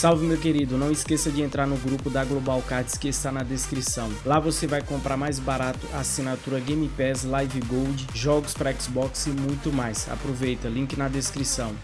Salve meu querido, não esqueça de entrar no grupo da Global Cards que está na descrição. Lá você vai comprar mais barato assinatura Game Pass, Live Gold, jogos para Xbox e muito mais. Aproveita, link na descrição.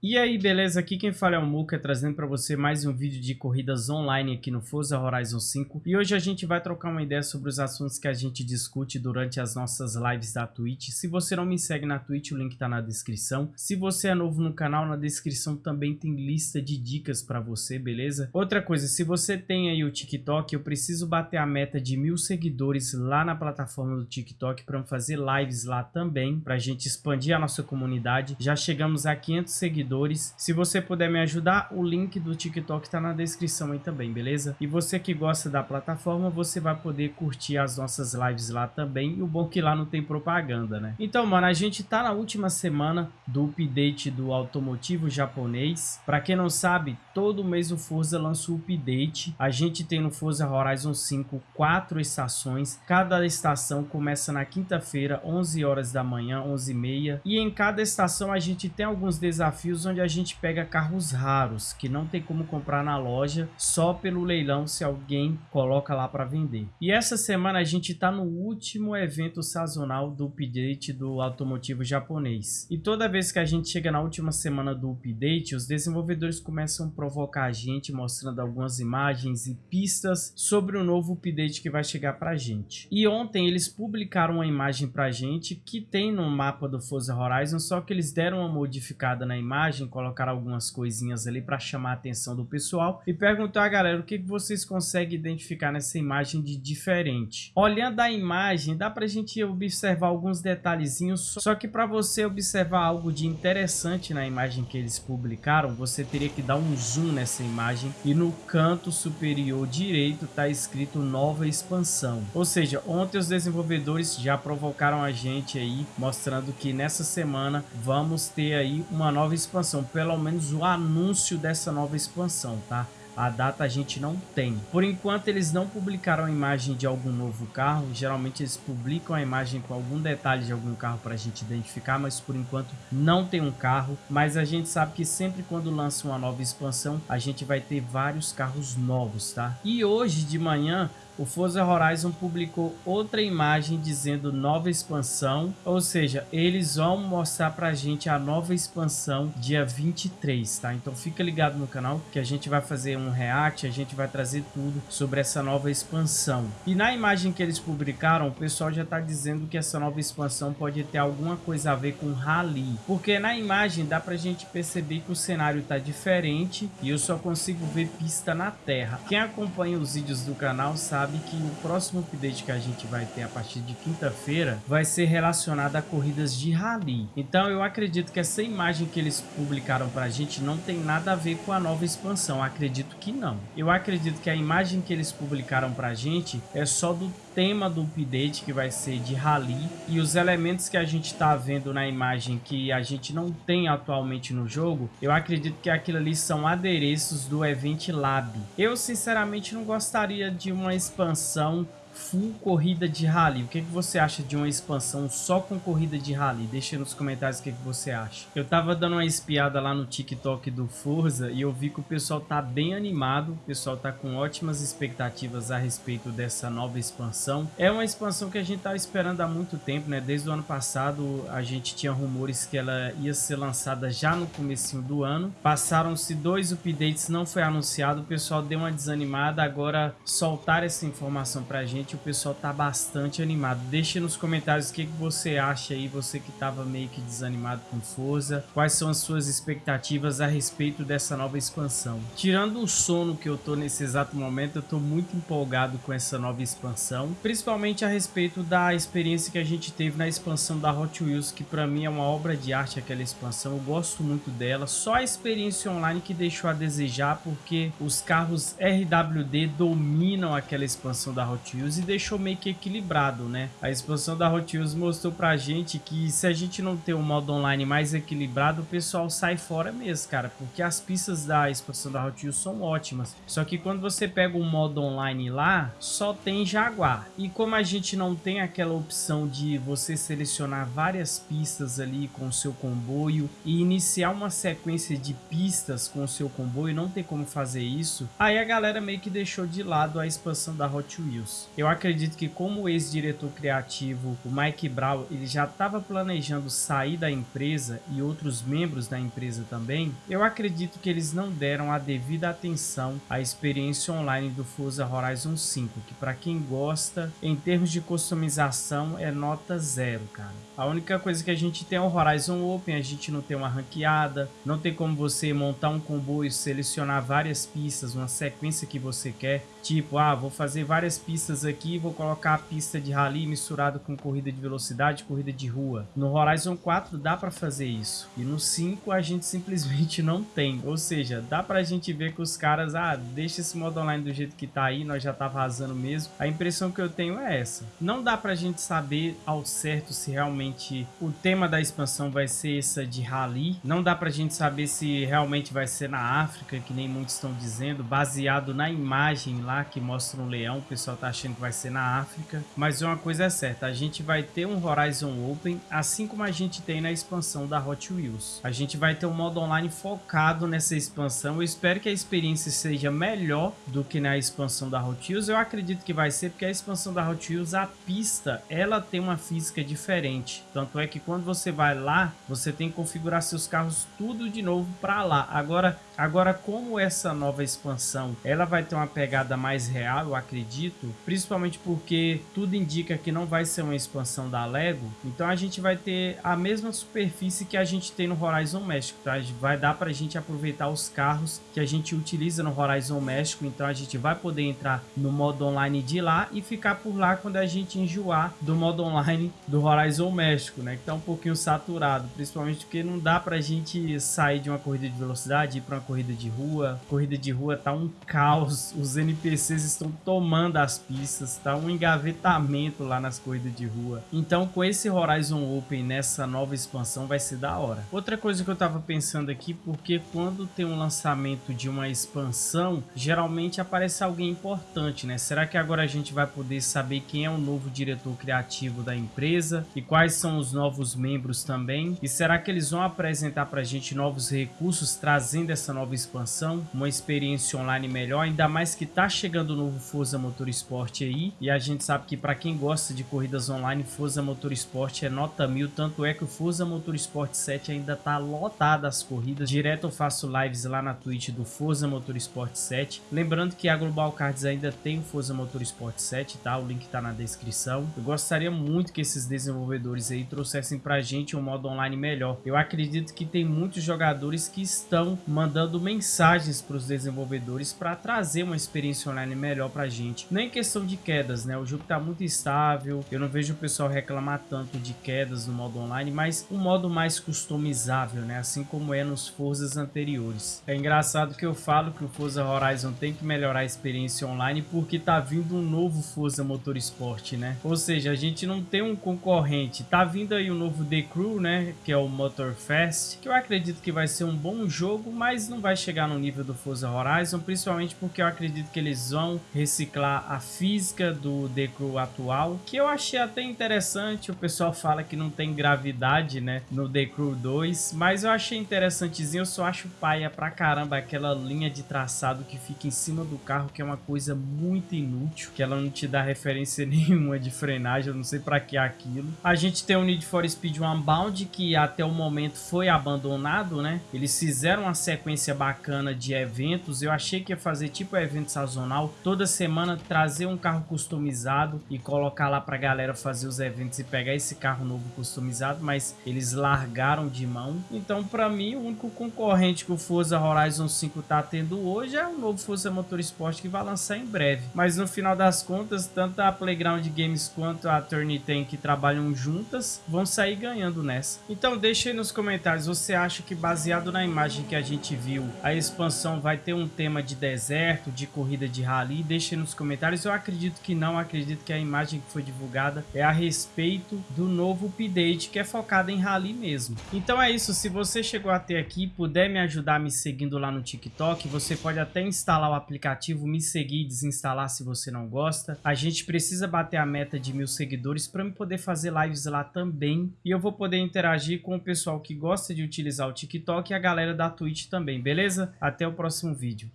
E aí, beleza? Aqui quem fala é o Muka, trazendo para você mais um vídeo de corridas online aqui no Forza Horizon 5. E hoje a gente vai trocar uma ideia sobre os assuntos que a gente discute durante as nossas lives da Twitch. Se você não me segue na Twitch, o link tá na descrição. Se você é novo no canal, na descrição também tem lista de dicas para você, beleza? Outra coisa, se você tem aí o TikTok, eu preciso bater a meta de mil seguidores lá na plataforma do TikTok para fazer lives lá também, para a gente expandir a nossa comunidade. Já chegamos a 500 seguidores seguidores. Se você puder me ajudar, o link do TikTok está na descrição aí também, beleza? E você que gosta da plataforma, você vai poder curtir as nossas lives lá também. E o bom é que lá não tem propaganda, né? Então, mano, a gente tá na última semana do update do automotivo japonês. Para quem não sabe, todo mês o Forza lança o update. A gente tem no Forza Horizon 5 quatro estações. Cada estação começa na quinta-feira, 11 horas da manhã, 11 e meia. E em cada estação a gente tem alguns desafios onde a gente pega carros raros, que não tem como comprar na loja, só pelo leilão se alguém coloca lá para vender. E essa semana a gente está no último evento sazonal do update do automotivo japonês. E toda vez que a gente chega na última semana do update, os desenvolvedores começam a provocar a gente, mostrando algumas imagens e pistas sobre o novo update que vai chegar para a gente. E ontem eles publicaram uma imagem para a gente que tem no mapa do Forza Horizon, só que eles deram uma modificada na imagem imagem, colocar algumas coisinhas ali para chamar a atenção do pessoal e perguntar galera o que vocês conseguem identificar nessa imagem de diferente. Olhando a imagem, dá para a gente observar alguns detalhezinhos, só que para você observar algo de interessante na imagem que eles publicaram, você teria que dar um zoom nessa imagem e no canto superior direito está escrito nova expansão. Ou seja, ontem os desenvolvedores já provocaram a gente aí, mostrando que nessa semana vamos ter aí uma nova expansão expansão, pelo menos o anúncio dessa nova expansão, tá? A data a gente não tem. Por enquanto eles não publicaram a imagem de algum novo carro. Geralmente eles publicam a imagem com algum detalhe de algum carro para a gente identificar, mas por enquanto não tem um carro. Mas a gente sabe que sempre quando lança uma nova expansão, a gente vai ter vários carros novos, tá? E hoje de manhã o Forza Horizon publicou outra imagem dizendo nova expansão, ou seja, eles vão mostrar pra gente a nova expansão dia 23, tá? Então fica ligado no canal que a gente vai fazer um react, a gente vai trazer tudo sobre essa nova expansão. E na imagem que eles publicaram, o pessoal já tá dizendo que essa nova expansão pode ter alguma coisa a ver com rally, porque na imagem dá pra gente perceber que o cenário tá diferente e eu só consigo ver pista na terra. Quem acompanha os vídeos do canal sabe sabe que o próximo update que a gente vai ter a partir de quinta-feira vai ser relacionado a corridas de rally. Então eu acredito que essa imagem que eles publicaram para a gente não tem nada a ver com a nova expansão. Acredito que não. Eu acredito que a imagem que eles publicaram para a gente é só do tema do update que vai ser de rally e os elementos que a gente está vendo na imagem que a gente não tem atualmente no jogo, eu acredito que aquilo ali são adereços do Event Lab. Eu sinceramente não gostaria de uma expansão full corrida de rally. O que, que você acha de uma expansão só com corrida de rally? Deixa nos comentários o que, que você acha. Eu tava dando uma espiada lá no TikTok do Forza e eu vi que o pessoal tá bem animado. O pessoal tá com ótimas expectativas a respeito dessa nova expansão. É uma expansão que a gente tava esperando há muito tempo, né? Desde o ano passado a gente tinha rumores que ela ia ser lançada já no comecinho do ano. Passaram-se dois updates, não foi anunciado. O pessoal deu uma desanimada. Agora soltar essa informação pra gente o pessoal tá bastante animado. Deixe nos comentários o que, que você acha aí, você que tava meio que desanimado com Forza. Quais são as suas expectativas a respeito dessa nova expansão. Tirando o sono que eu tô nesse exato momento, eu tô muito empolgado com essa nova expansão. Principalmente a respeito da experiência que a gente teve na expansão da Hot Wheels, que para mim é uma obra de arte aquela expansão. Eu gosto muito dela. Só a experiência online que deixou a desejar, porque os carros RWD dominam aquela expansão da Hot Wheels e deixou meio que equilibrado, né? A expansão da Hot Wheels mostrou pra gente que se a gente não ter um modo online mais equilibrado, o pessoal sai fora mesmo, cara, porque as pistas da expansão da Hot Wheels são ótimas. Só que quando você pega um modo online lá, só tem Jaguar. E como a gente não tem aquela opção de você selecionar várias pistas ali com o seu comboio e iniciar uma sequência de pistas com o seu comboio, não tem como fazer isso, aí a galera meio que deixou de lado a expansão da Hot Wheels. Eu acredito que como ex-diretor criativo, o Mike Brown, ele já estava planejando sair da empresa e outros membros da empresa também, eu acredito que eles não deram a devida atenção à experiência online do Forza Horizon 5, que para quem gosta, em termos de customização, é nota zero, cara. A única coisa que a gente tem é o Horizon Open, a gente não tem uma ranqueada, não tem como você montar um comboio, selecionar várias pistas, uma sequência que você quer. Tipo, ah, vou fazer várias pistas aqui, vou colocar a pista de rally misturado com corrida de velocidade, corrida de rua. No Horizon 4 dá para fazer isso. E no 5 a gente simplesmente não tem. Ou seja, dá pra gente ver que os caras, ah, deixa esse modo online do jeito que tá aí, nós já tá vazando mesmo. A impressão que eu tenho é essa. Não dá pra gente saber ao certo se realmente o tema da expansão vai ser essa de rally. Não dá pra gente saber se realmente vai ser na África, que nem muitos estão dizendo, baseado na imagem lá que mostra um leão, o pessoal tá achando que vai ser na África, mas uma coisa é certa, a gente vai ter um Horizon Open, assim como a gente tem na expansão da Hot Wheels. A gente vai ter um modo online focado nessa expansão, eu espero que a experiência seja melhor do que na expansão da Hot Wheels, eu acredito que vai ser, porque a expansão da Hot Wheels, a pista, ela tem uma física diferente, tanto é que quando você vai lá, você tem que configurar seus carros tudo de novo para lá. Agora, agora como essa nova expansão, ela vai ter uma pegada mais real, eu acredito, principalmente porque tudo indica que não vai ser uma expansão da Lego, então a gente vai ter a mesma superfície que a gente tem no Horizon México, tá? Vai dar para a gente aproveitar os carros que a gente utiliza no Horizon México, então a gente vai poder entrar no modo online de lá e ficar por lá quando a gente enjoar do modo online do Horizon México, né? Que tá um pouquinho saturado, principalmente porque não dá pra gente sair de uma corrida de velocidade e ir para corrida de rua. Corrida de rua tá um caos, os NPCs estão tomando as pistas, tá um engavetamento lá nas corridas de rua. Então com esse Horizon Open nessa nova expansão vai ser da hora. Outra coisa que eu tava pensando aqui, porque quando tem um lançamento de uma expansão, geralmente aparece alguém importante, né? Será que agora a gente vai poder saber quem é o novo diretor criativo da empresa e quais são os novos membros também? E será que eles vão apresentar pra gente novos recursos trazendo essa nova expansão, uma experiência online melhor, ainda mais que tá chegando o novo Forza Motorsport aí, e a gente sabe que para quem gosta de corridas online, Forza Motorsport é nota mil, tanto é que o Forza Motorsport 7 ainda tá lotado as corridas. Direto eu faço lives lá na Twitch do Forza Motorsport 7. Lembrando que a Global Cards ainda tem o Forza Motorsport 7, tá? O link tá na descrição. Eu gostaria muito que esses desenvolvedores aí trouxessem pra gente um modo online melhor. Eu acredito que tem muitos jogadores que estão mandando mensagens para os desenvolvedores para trazer uma experiência online melhor pra gente. Nem questão de quedas, né? O jogo tá muito estável, eu não vejo o pessoal reclamar tanto de quedas no modo online, mas um modo mais customizável, né? Assim como é nos Forzas anteriores. É engraçado que eu falo que o Forza Horizon tem que melhorar a experiência online porque tá vindo um novo Forza Motorsport, né? Ou seja, a gente não tem um concorrente. Tá vindo aí um novo The Crew, né? Que é o Motorfest, que eu acredito que vai ser um bom jogo, mas não vai chegar no nível do Forza Horizon, principalmente porque eu acredito que eles vão reciclar a física do The Crew atual, que eu achei até interessante. O pessoal fala que não tem gravidade, né, no The Crew 2, mas eu achei interessantezinho. Eu só acho paia pra caramba aquela linha de traçado que fica em cima do carro, que é uma coisa muito inútil, que ela não te dá referência nenhuma de frenagem, eu não sei pra que aquilo. A gente tem o Need for Speed Unbound, que até o momento foi abandonado, né? Eles fizeram uma sequência bacana de eventos, eu achei que ia fazer tipo evento sazonal toda semana trazer um carro customizado e colocar lá pra galera fazer os eventos e pegar esse carro novo customizado, mas eles largaram de mão. Então, para mim, o único concorrente que o Forza Horizon 5 tá tendo hoje é o novo Forza Motorsport que vai lançar em breve. Mas no final das contas, tanto a Playground Games quanto a Turnitin que trabalham juntas vão sair ganhando nessa. Então, deixa aí nos comentários, você acha que baseado na imagem que a gente viu, a expansão vai ter um tema de deserto, de corrida de rally, deixe nos comentários. Eu acredito que não, acredito que a imagem que foi divulgada é a respeito do novo update que é focado em rally mesmo. Então é isso, se você chegou até aqui puder me ajudar me seguindo lá no TikTok, você pode até instalar o aplicativo, me seguir e desinstalar se você não gosta. A gente precisa bater a meta de mil seguidores para me poder fazer lives lá também e eu vou poder interagir com o pessoal que gosta de utilizar o TikTok e a galera da Twitch também, beleza? Até o próximo vídeo.